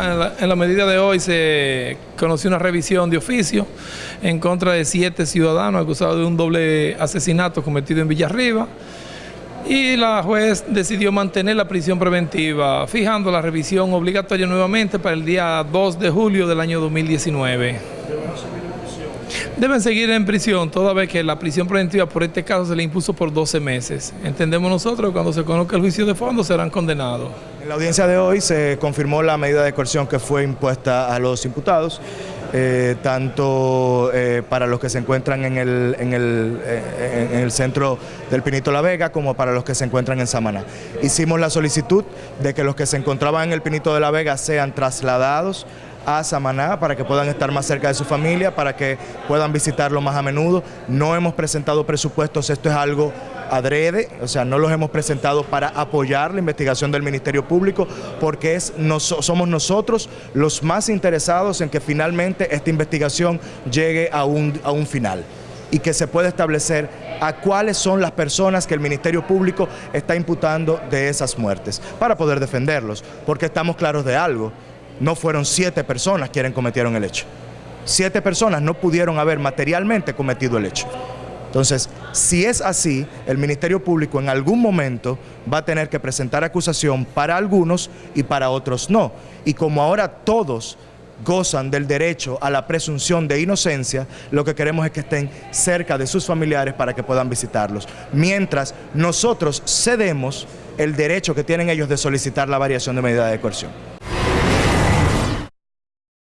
la, en la medida de hoy se conoció una revisión de oficio en contra de siete ciudadanos acusados de un doble asesinato cometido en Villarriba y la juez decidió mantener la prisión preventiva, fijando la revisión obligatoria nuevamente para el día 2 de julio del año 2019. Deben seguir en prisión toda vez que la prisión preventiva por este caso se le impuso por 12 meses. Entendemos nosotros que cuando se conozca el juicio de fondo serán condenados. En la audiencia de hoy se confirmó la medida de coerción que fue impuesta a los imputados. Eh, tanto eh, para los que se encuentran en el, en, el, eh, en el, centro del Pinito La Vega como para los que se encuentran en Samaná. Hicimos la solicitud de que los que se encontraban en el Pinito de la Vega sean trasladados a Samaná para que puedan estar más cerca de su familia, para que puedan visitarlo más a menudo. No hemos presentado presupuestos, esto es algo adrede, o sea, no los hemos presentado para apoyar la investigación del Ministerio Público, porque es, somos nosotros los más interesados en que finalmente esta investigación llegue a un, a un final y que se pueda establecer a cuáles son las personas que el Ministerio Público está imputando de esas muertes, para poder defenderlos, porque estamos claros de algo, no fueron siete personas quienes cometieron el hecho. Siete personas no pudieron haber materialmente cometido el hecho. Entonces, si es así, el Ministerio Público en algún momento va a tener que presentar acusación para algunos y para otros no. Y como ahora todos gozan del derecho a la presunción de inocencia, lo que queremos es que estén cerca de sus familiares para que puedan visitarlos. Mientras nosotros cedemos el derecho que tienen ellos de solicitar la variación de medida de coerción.